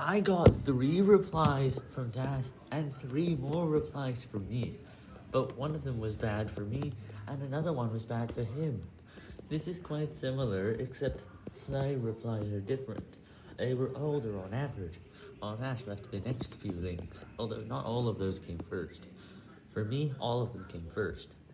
I got three replies from Dash and three more replies from me. But one of them was bad for me and another one was bad for him. This is quite similar, except Sly replies are different. They were older on average, while Dash left the next few links, although not all of those came first. For me, all of them came first.